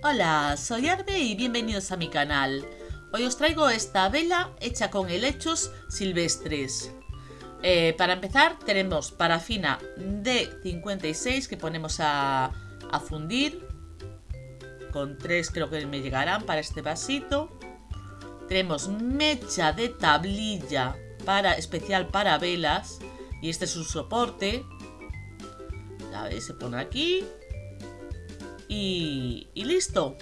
Hola, soy Arbe y bienvenidos a mi canal. Hoy os traigo esta vela hecha con helechos silvestres. Eh, para empezar tenemos parafina de 56 que ponemos a, a fundir. Con tres creo que me llegarán para este vasito. Tenemos mecha de tablilla para, especial para velas. Y este es un soporte. Ya veis, se pone aquí y, listo.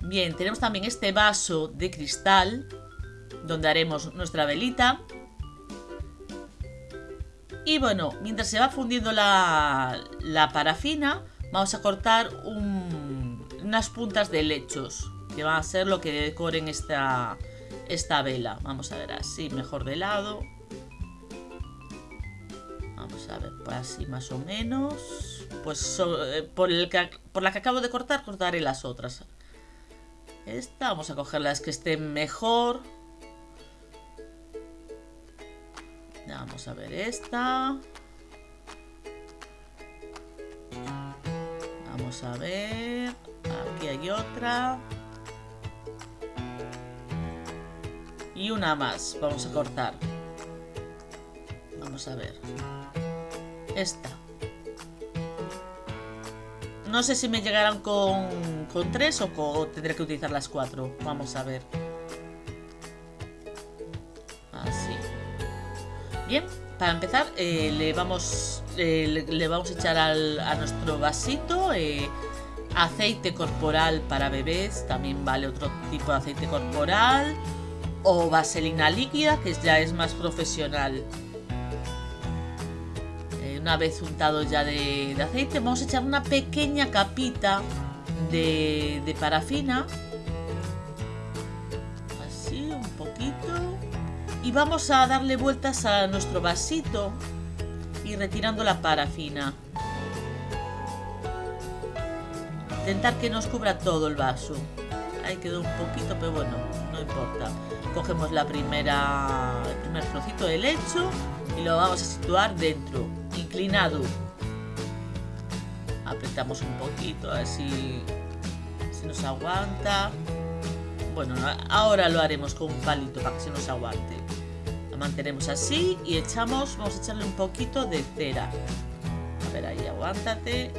Bien, tenemos también este vaso de cristal donde haremos nuestra velita. Y bueno, mientras se va fundiendo la, parafina, vamos a cortar unas puntas de lechos, que van a ser lo que decoren esta, esta vela. Vamos a ver así, mejor de lado. Vamos a ver, así más o menos pues eh, por, por la que acabo de cortar, cortaré las otras. Esta, vamos a coger las que estén mejor. Vamos a ver esta. Vamos a ver. Aquí hay otra. Y una más. Vamos a cortar. Vamos a ver. Esta. No sé si me llegarán con, con tres o, tendré que utilizar las cuatro. Vamos a ver. Así. Bien, para empezar eh, le, vamos, eh, le, vamos a echar a nuestro vasito eh, aceite corporal para bebés. También vale otro tipo de aceite corporal. O vaselina líquida, que ya es más profesional una vez untado ya de, aceite, vamos a echar una pequeña capita de, parafina. Así, un poquito. Y vamos a darle vueltas a nuestro vasito y retirando la parafina. Intentar que nos cubra todo el vaso. Ahí quedó un poquito, pero bueno, no importa. Cogemos la primera, el primer trocito de lecho y lo vamos a situar dentro inclinado. Apretamos un poquito, así se nos aguanta. Bueno, ahora lo haremos con un palito para que se nos aguante. Lo mantenemos así y echamos, vamos a echarle un poquito de cera. A ver, ahí, aguántate.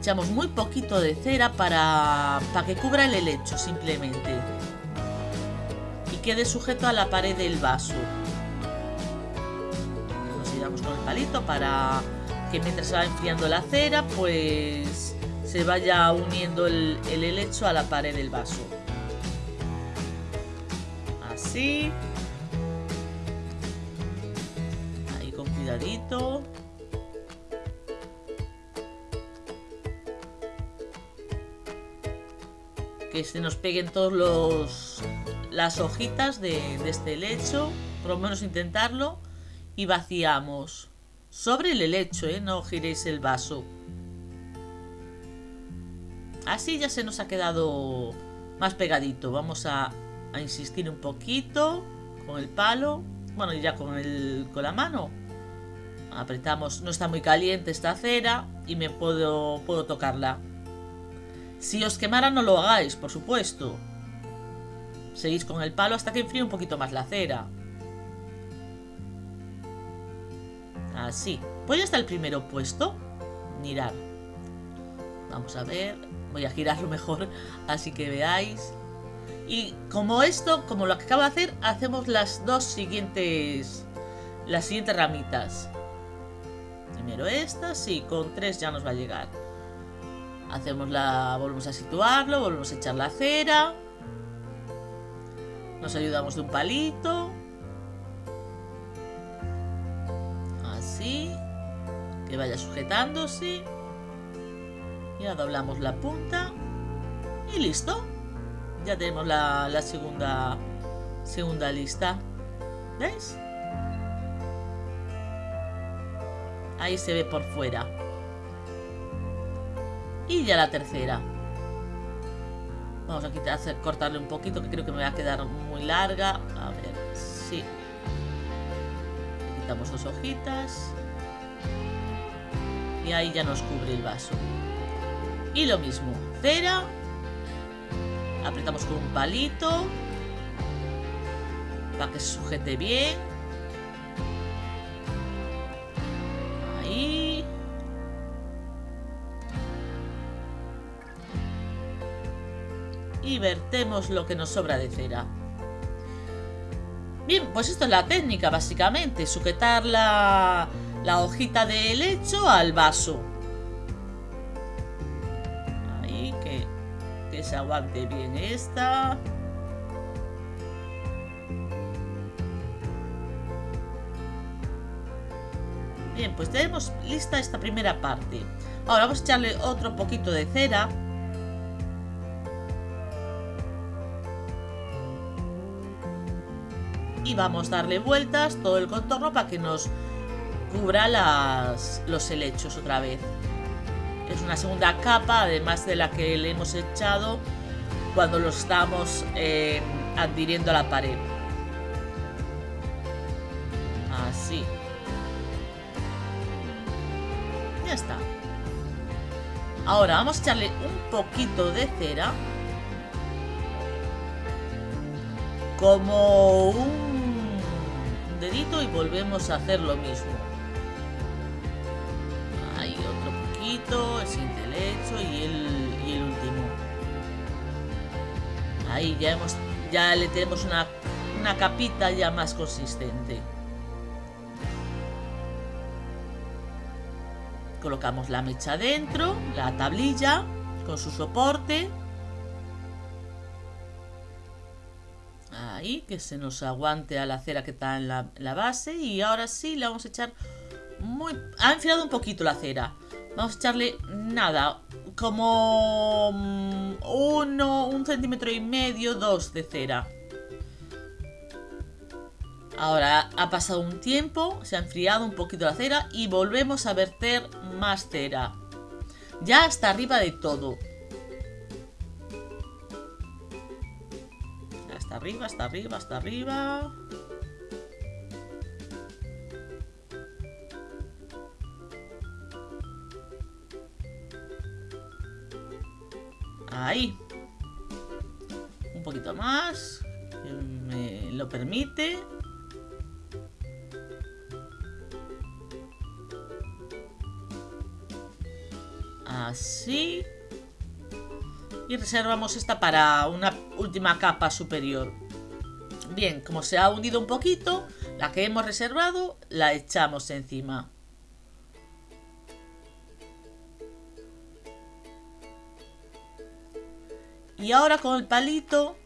Echamos muy poquito de cera para, para que cubra el helecho, simplemente. Y quede sujeto a la pared del vaso con el palito para que mientras se va enfriando la cera, pues se vaya uniendo el, el helecho a la pared del vaso. Así. Ahí con cuidadito. Que se nos peguen todos los las hojitas de, de este helecho. Por lo menos intentarlo y vaciamos. Sobre el helecho, ¿eh? No giréis el vaso. Así ya se nos ha quedado más pegadito. Vamos a, insistir un poquito con el palo. Bueno, y ya con, el, con la mano. Apretamos. No está muy caliente esta cera y me puedo, puedo tocarla. Si os quemara no lo hagáis, por supuesto. Seguís con el palo hasta que enfríe un poquito más la cera. Así. Ya está el primero puesto. Mirar. Vamos a ver. Voy a girarlo mejor, así que veáis. Y como esto, como lo que acabo de hacer, hacemos las dos siguientes... Las siguientes ramitas. Primero estas y con tres ya nos va a llegar. Hacemos la... Volvemos a situarlo, volvemos a echar la cera. Nos ayudamos de un palito. Que vaya sujetándose. Ya doblamos la punta y listo. Ya tenemos la, la segunda, segunda lista. ¿Veis? Ahí se ve por fuera. Y ya la tercera. Vamos a quitar, cortarle un poquito, que creo que me va a quedar muy larga. A ver, sí quitamos dos hojitas y ahí ya nos cubre el vaso Y lo mismo, cera. Apretamos con un palito. Para que se sujete bien. Ahí. Y vertemos lo que nos sobra de cera. Bien, pues esto es la técnica básicamente, sujetar la, hojita de helecho al vaso. Ahí, que, que se aguante bien esta. Bien, pues tenemos lista esta primera parte. Ahora vamos a echarle otro poquito de cera. Y vamos a darle vueltas todo el contorno para que nos cubra los helechos otra vez. Es una segunda capa, además de la que le hemos echado cuando lo estamos eh, adhiriendo a la pared. Así. Ya está. Ahora vamos a echarle un poquito de cera. Como un y volvemos a hacer lo mismo. Ahí otro poquito, el siguiente lecho y el, y el último. Ahí ya hemos, ya le tenemos una, una capita ya más consistente. Colocamos la mecha dentro, la tablilla con su soporte. Que se nos aguante a la cera que está en la, en la base. Y ahora sí, le vamos a echar muy... Ha enfriado un poquito la cera. Vamos a echarle nada, como mm, uno, un centímetro y medio, dos de cera. Ahora ha pasado un tiempo, se ha enfriado un poquito la cera y volvemos a verter más cera. Ya hasta arriba de todo. Arriba, hasta arriba, hasta arriba. Ahí. Un poquito más. Me lo permite. Así. Y reservamos esta para una última capa superior. Bien, como se ha hundido un poquito, la que hemos reservado la echamos encima. Y ahora con el palito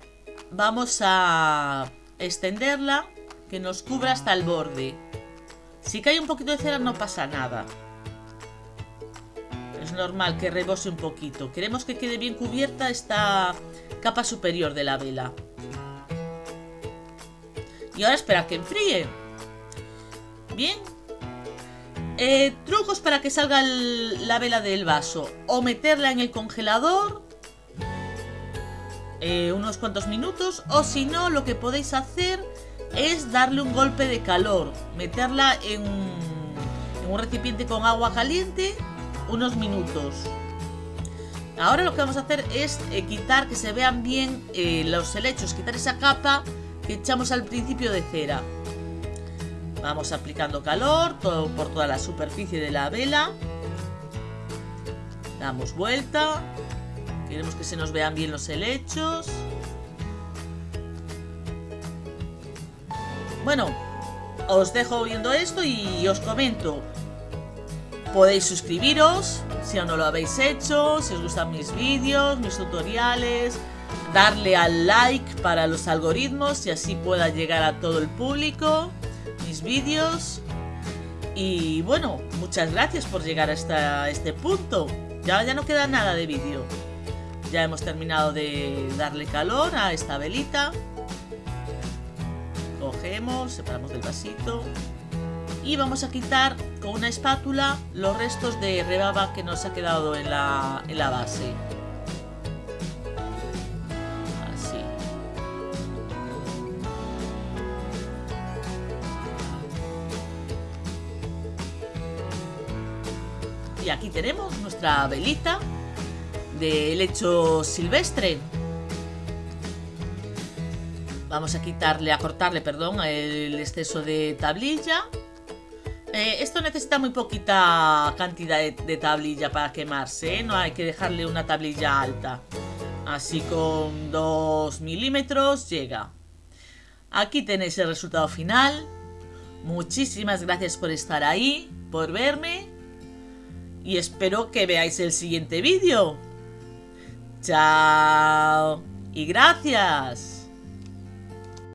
vamos a extenderla que nos cubra hasta el borde. Si cae un poquito de cera no pasa nada. Normal que rebose un poquito. Queremos que quede bien cubierta esta capa superior de la vela. Y ahora espera que enfríe. Bien. Eh, trucos para que salga la vela del vaso. O meterla en el congelador eh, unos cuantos minutos o si no lo que podéis hacer es darle un golpe de calor meterla en un recipiente con agua caliente unos minutos ahora lo que vamos a hacer es eh, quitar que se vean bien eh, los helechos quitar esa capa que echamos al principio de cera vamos aplicando calor por toda la superficie de la vela damos vuelta Queremos que se nos vean bien los helechos. Bueno, os dejo viendo esto y os comento. Podéis suscribiros si aún no lo habéis hecho, si os gustan mis vídeos, mis tutoriales, darle al like para los algoritmos y así pueda llegar a todo el público mis vídeos. Y bueno, muchas gracias por llegar hasta este punto. Ya, ya no queda nada de vídeo. Ya hemos terminado de darle calor a esta velita. Cogemos, separamos del vasito. Y vamos a quitar con una espátula los restos de rebaba que nos ha quedado en la, en la base. Así. Y aquí tenemos nuestra velita de helecho silvestre. Vamos a quitarle, a cortarle, perdón, el exceso de tablilla. Eh, esto necesita muy poquita cantidad de, tablilla para quemarse, ¿eh? no hay que dejarle una tablilla alta. Así con 2 milímetros llega. Aquí tenéis el resultado final. Muchísimas gracias por estar ahí, por verme. Y espero que veáis el siguiente vídeo. Chao. Y gracias.